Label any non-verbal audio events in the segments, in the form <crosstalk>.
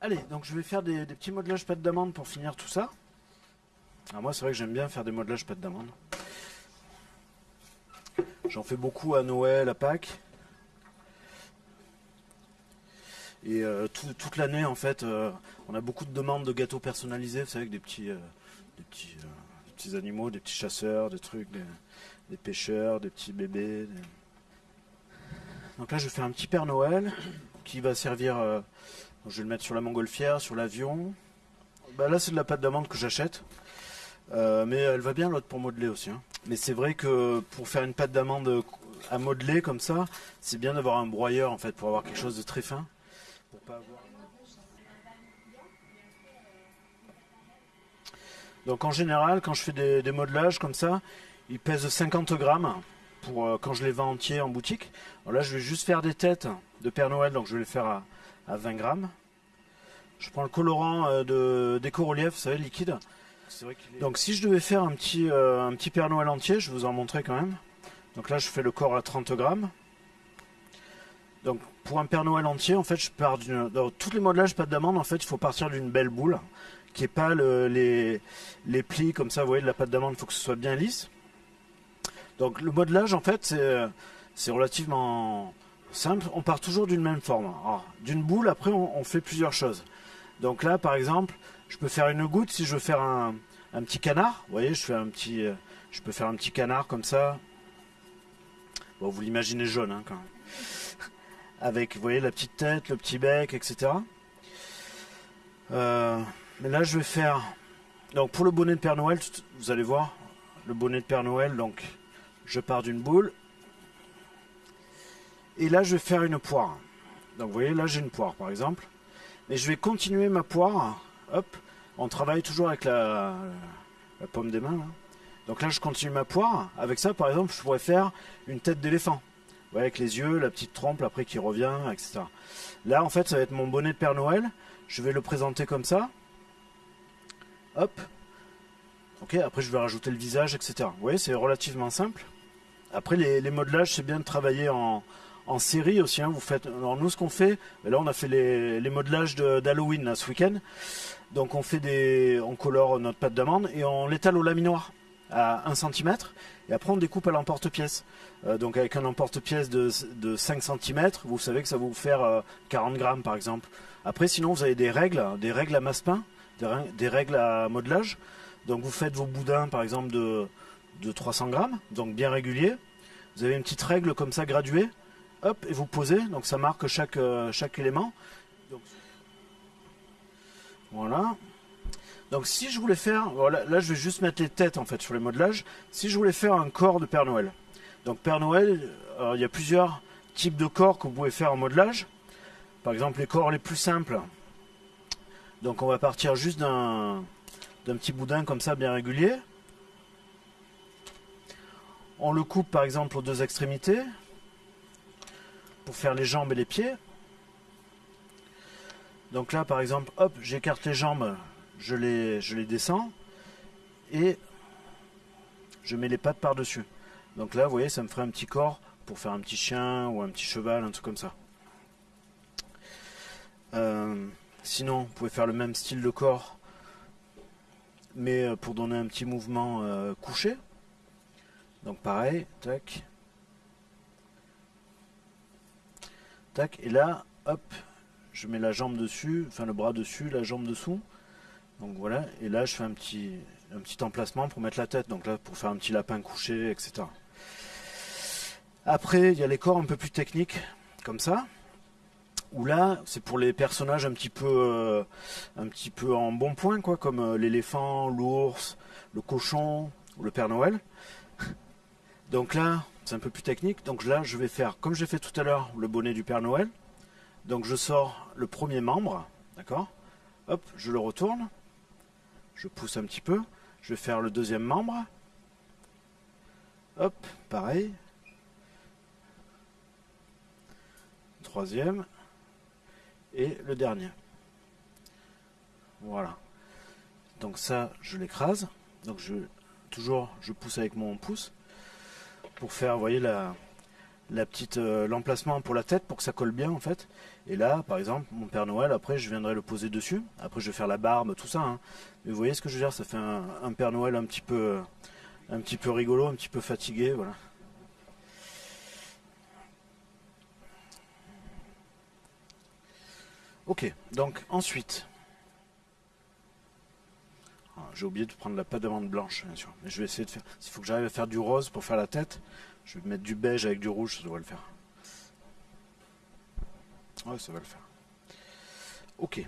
Allez, donc je vais faire des, petits modelages pâte d'amande pour finir tout ça. Alors moi, c'est vrai que j'aime bien faire des modelages pâte d'amande. J'en fais beaucoup à Noël, à Pâques. Et euh, toute l'année, en fait, euh, on a beaucoup de demandes de gâteaux personnalisés, vous savez, avec des petits, euh, animaux, des petits chasseurs, des trucs, des, pêcheurs, des petits bébés. Donc là, je fais un petit Père Noël qui va servir je vais le mettre sur la montgolfière, sur l'avion. Bah là, c'est de la pâte d'amande que j'achète. Euh, mais elle va bien l'autre pour modeler aussi. Hein. Mais c'est vrai que pour faire une pâte d'amande à modeler comme ça, c'est bien d'avoir un broyeur en fait pour avoir quelque chose de très fin. Donc en général, quand je fais des, modelages comme ça, ils pèsent 50 grammes pour euh, quand je les vends entiers en boutique. là, je vais juste faire des têtes de Père Noël, donc je vais les faire à, à 20 grammes. Je prends le colorant euh, de d'éco-relief, vous savez, liquide. Donc si je devais faire un petit, euh, un petit Père Noël entier, je vais vous en montrer quand même. Donc là, je fais le corps à 30 grammes. Donc pour un Père Noël entier, en fait, je pars d'une... Dans tous les modelages pâte d'amande, en fait, il faut partir d'une belle boule, qui est pas les, les plis comme ça, vous voyez, de la pâte d'amande, il faut que ce soit bien lisse. Donc le modelage, en fait, c'est relativement simple, on part toujours d'une même forme. D'une boule, après, on, fait plusieurs choses. Donc là, par exemple, je peux faire une goutte si je veux faire un, petit canard. Vous voyez, euh, je peux faire un petit canard comme ça. Vous l'imaginez jaune, hein, quand même. <laughs> Avec, voyez, la petite tête, le petit bec, etc. Euh, mais là, je vais faire... Donc, pour le bonnet de Père Noël, vous allez voir, le bonnet de Père Noël, donc, je pars d'une boule, et là, je vais faire une poire. Donc, vous voyez, là, j'ai une poire, par exemple. Mais je vais continuer ma poire. Hop. On travaille toujours avec la, pomme des mains. Donc là, je continue ma poire. Avec ça, par exemple, je pourrais faire une tête d'éléphant. Vous voyez, avec les yeux, la petite trompe après qui revient, etc. Là, en fait, ça va être mon bonnet de Père Noël. Je vais le présenter comme ça. Hop. Ok, après, je vais rajouter le visage, etc. Vous voyez, c'est relativement simple. Après, les modelages, c'est bien de travailler en, en série aussi. Hein, vous faites, alors nous, ce qu'on fait, ben là, on a fait les, modelages d'Halloween ce week-end. Donc, on fait des, on colore notre pâte d'amande et on l'étale au laminoir à 1 cm. Et après, on découpe à l'emporte-pièce. Euh, donc, avec un emporte-pièce de, de, 5 cm, vous savez que ça va vous faire 40 euh, grammes, par exemple. Après, sinon, vous avez des règles, des règles à masse-pain, des, règles à modelage. Donc, vous faites vos boudins, par exemple, de, de 300 grammes, donc bien régulier. Vous avez une petite règle comme ça graduée hop, et vous posez, donc ça marque chaque, euh, chaque élément. voilà. Donc si je voulais faire, voilà, là je vais juste mettre les têtes en fait sur les modelages. Si je voulais faire un corps de Père Noël, donc Père Noël, il y a plusieurs types de corps que vous pouvez faire en modelage. Par exemple les corps les plus simples. Donc on va partir juste d'un petit boudin comme ça bien régulier. On le coupe par exemple aux deux extrémités pour faire les jambes et les pieds. Donc là, par exemple, hop, j'écarte les jambes, je les, je les descends et je mets les pattes par-dessus. Donc là, vous voyez, ça me ferait un petit corps pour faire un petit chien ou un petit cheval, un truc comme ça. Euh, sinon, vous pouvez faire le même style de corps, mais euh, pour donner un petit mouvement euh, couché. Donc pareil, tac, et là, hop, je mets la jambe dessus, enfin le bras dessus, la jambe dessous. Donc voilà, et là je fais un petit, un petit emplacement pour mettre la tête, donc là pour faire un petit lapin couché, etc. Après, il y a les corps un peu plus techniques, comme ça, où là, c'est pour les personnages un petit peu, euh, un petit peu en bon point, quoi, comme euh, l'éléphant, l'ours, le cochon ou le Père Noël. Donc là, c'est un peu plus technique. Donc là, je vais faire, comme j'ai fait tout à l'heure, le bonnet du Père Noël. Donc je sors le premier membre, d'accord? Hop, je le retourne. Je pousse un petit peu. Je vais faire le deuxième membre. Hop, pareil. Troisième. Et le dernier. Voilà. Donc ça, je l'écrase. Donc je toujours, je pousse avec mon pouce pour faire, voyez, la, la petite euh, l'emplacement pour la tête pour que ça colle bien en fait. Et là, par exemple, mon Père Noël, après je viendrai le poser dessus. Après je vais faire la barbe, tout ça. hein. Mais vous voyez ce que je veux dire Ça fait un, un Père Noël un petit peu un petit peu rigolo, un petit peu fatigué, voilà. Ok, donc ensuite, j'ai oublié de prendre la pâte d'amande blanche, bien sûr. Mais je vais essayer de faire. S'il faut que j'arrive à faire du rose pour faire la tête, je vais mettre du beige avec du rouge, ça devrait le faire. Ouais, ça va le faire. Ok.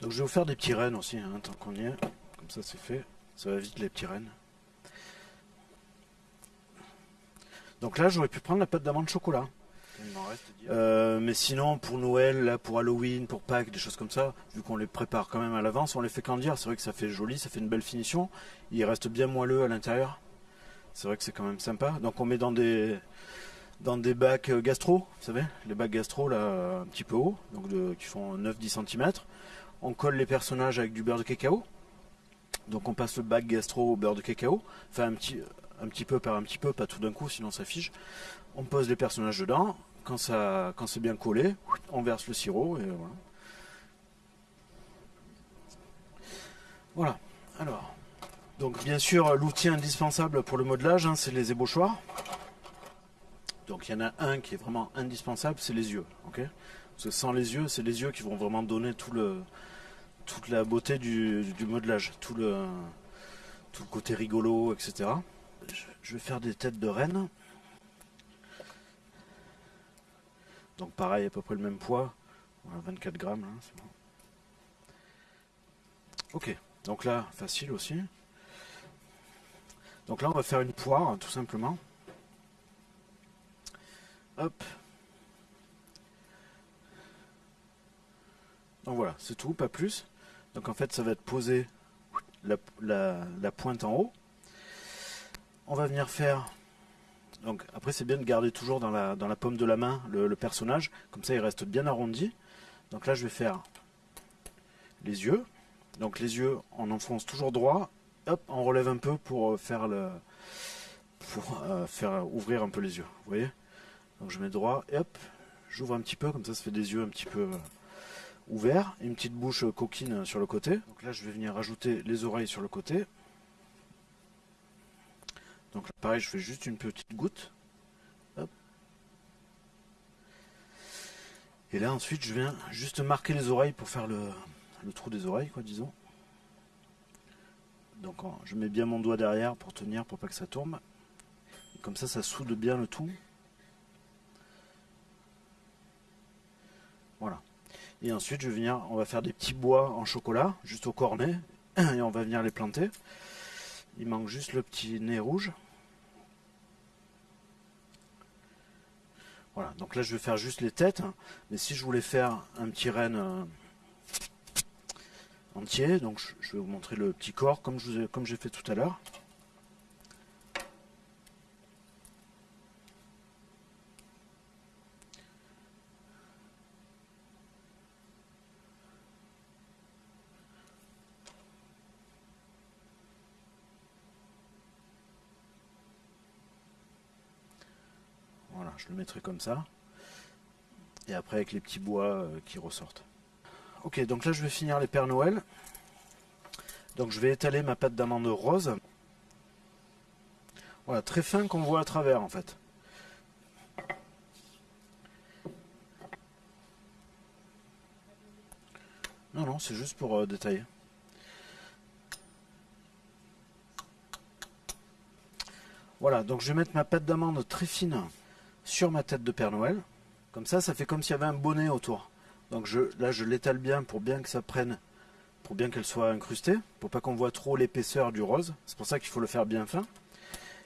Donc je vais vous faire des petits rennes aussi, hein, tant qu'on y est. Comme ça, c'est fait. Ça va vite les petits rennes. Donc là, j'aurais pu prendre la pâte d'amande chocolat. Euh, mais sinon, pour Noël, là, pour Halloween, pour Pâques, des choses comme ça, vu qu'on les prépare quand même à l'avance, on les fait candir. C'est vrai que ça fait joli, ça fait une belle finition. Il reste bien moelleux à l'intérieur. C'est vrai que c'est quand même sympa. Donc on met dans des dans des bacs euh, gastro, vous savez, les bacs gastro là, un petit peu haut, donc qui font 9-10 cm. On colle les personnages avec du beurre de cacao. Donc on passe le bac gastro au beurre de cacao. Enfin un petit, un petit peu par un petit peu, pas tout d'un coup, sinon ça fige. On pose les personnages dedans. Quand, c'est bien collé, on verse le sirop et voilà. Voilà. Alors, donc bien sûr, l'outil indispensable pour le modelage, hein, c'est les ébauchoirs. Donc il y en a un qui est vraiment indispensable, c'est les yeux. ok? Parce que sans les yeux, c'est les yeux qui vont vraiment donner tout le, toute la beauté du, modelage, tout le, tout le côté rigolo, etc. Je- Je vais faire des têtes de reine. Donc pareil, à peu près le même poids. Voilà, 24 grammes, là, c'est bon. Ok, donc là, facile aussi. Donc là, on va faire une poire, tout simplement. Hop. Donc voilà, c'est tout, pas plus. Donc en fait, ça va être posé la, la- la pointe en haut. On va venir faire. Donc après, c'est bien de garder toujours dans la, dans paume de la main le, personnage. Comme ça, il reste bien arrondi. Donc là, je vais faire les yeux. Donc les yeux, on enfonce toujours droit. Hop, on relève un peu pour euh, euh, faire ouvrir un peu les yeux. Vous voyez? Donc je mets droit et hop, j'ouvre un petit peu comme ça, ça fait des yeux un petit peu euh, ouverts, une petite bouche coquine sur le côté. Donc là, je vais venir rajouter les oreilles sur le côté. Donc pareil, je fais juste une petite goutte. Et là, ensuite, je viens juste marquer les oreilles pour faire le, trou des oreilles, quoi, disons. Donc je mets bien mon doigt derrière pour tenir, pour pas que ça. Et comme ça, ça soude bien le tout. Voilà. Et ensuite, je vais venir, on va faire des petits bois en chocolat, juste au cornet, et on va venir les planter. Il manque juste le petit nez rouge. Voilà, donc là je vais faire juste les têtes, mais si je voulais faire un petit renne euh, entier, donc je, vais vous montrer le petit corps comme j'ai fait tout à l'heure. Voilà, je le mettrai comme ça. Et après avec les petits bois euh, qui ressortent. Ok, donc là je vais finir les Pères Noël. Donc je vais étaler ma pâte d'amande rose. Voilà, très fin qu'on voit à travers en fait. Non, non, c'est juste pour euh, détailler. Voilà, donc je vais mettre ma pâte d'amande très fine sur ma tête de Père Noël. Comme ça, ça fait comme s'il y avait un bonnet autour. Donc je, là, je l'étale bien pour bien que ça prenne, pour bien qu'elle soit incrustée, pour pas qu'on voit trop l'épaisseur du rose. C'est pour ça qu'il faut le faire bien fin.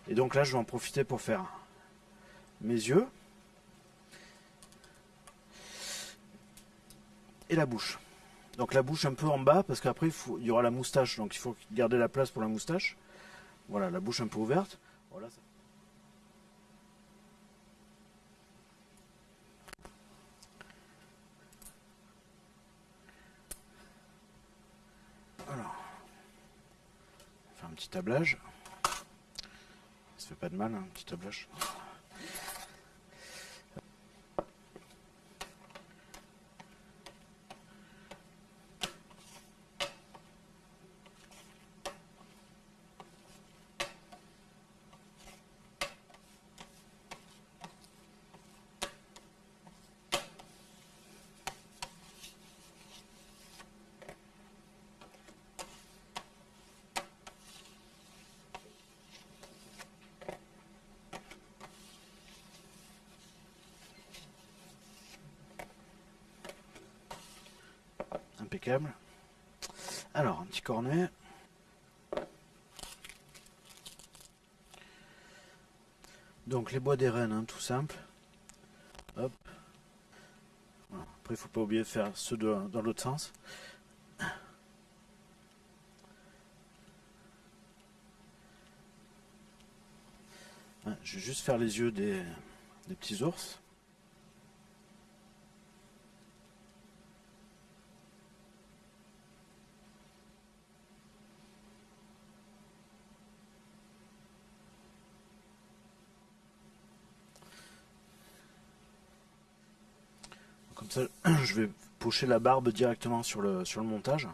Et donc là, je vais en profiter pour faire mes yeux et la bouche. Donc la bouche un peu en bas, parce qu'après, il, y aura la moustache. Donc il faut garder la place pour la moustache. Voilà, la bouche un peu ouverte Alors, on va faire un petit tablage. Ça fait pas de mal, hein, un petit tablage. Impeccable. Alors, un petit cornet. Donc les bois des rennes, hein, tout simple. Après, il faut pas oublier de faire ceux dans l'autre sens. Je vais juste faire les yeux des petits ours. <clears throat> je vais pocher la barbe directement sur le montage.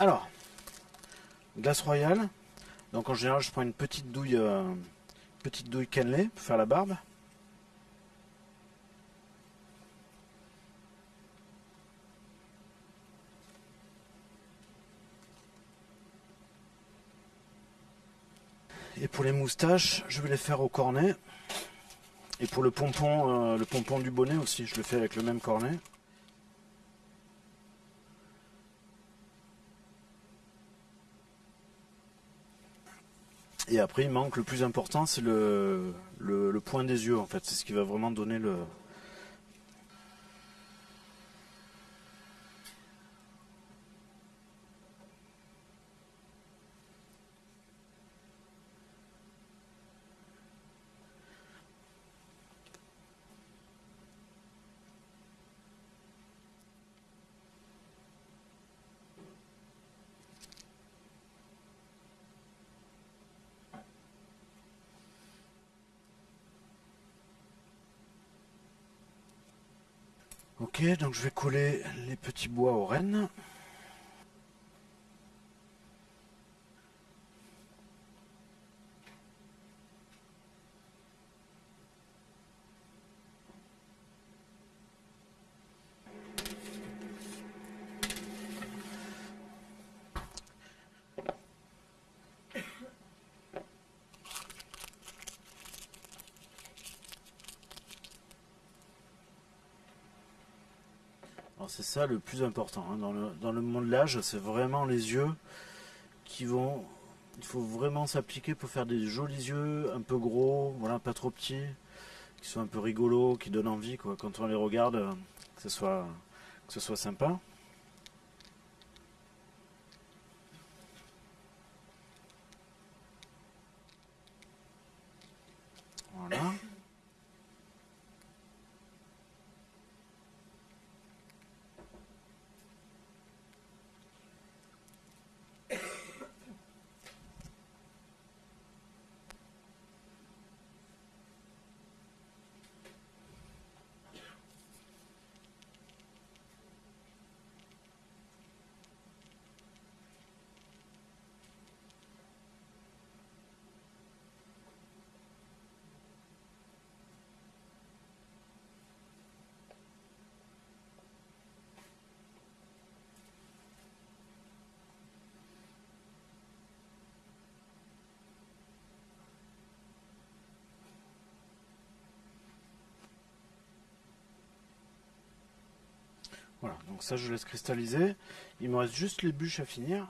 Alors, glace royale. Donc en général, je prends une petite douille, euh, petite douille cannelée pour faire la barbe. Et pour les moustaches, je vais les faire au cornet. Et pour le pompon, euh, le pompon du bonnet aussi, je le fais avec le même cornet. Après, il manque le plus important, c'est le, le, point des yeux, en fait. C'est ce qui va vraiment donner le, Ok, donc je vais coller les petits bois aux rennes. C'est ça le plus important. Hein. Dans, le, dans le modelage, c'est vraiment les yeux qui vont... Il faut vraiment s'appliquer pour faire des jolis yeux, un peu gros, voilà, pas trop petits, qui sont un peu rigolos, qui donnent envie, quoi. Quand on les regarde, que ce soit, que ce soit sympa. Voilà, donc ça je laisse cristalliser. Il me reste juste les bûches à finir.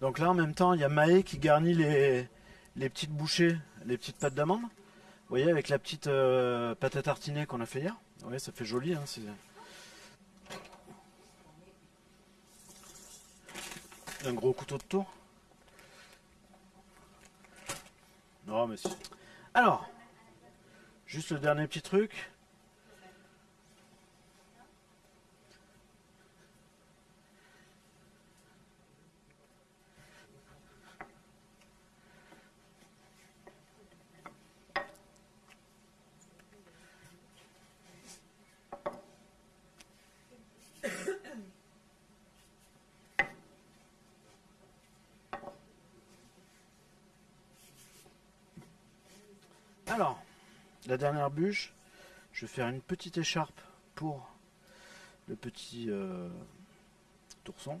Donc là, en même temps, il y a Maé qui garnit les, les petites bouchées, les petites pâtes d'amande. Vous voyez, avec la petite euh, pâte à tartiner qu'on a fait hier. Ouais, ça fait joli. Hein, un gros couteau de tour. Non, mais si. Alors, juste le dernier petit truc. Alors, la dernière bûche, je vais faire une petite écharpe pour le petit euh, tourson.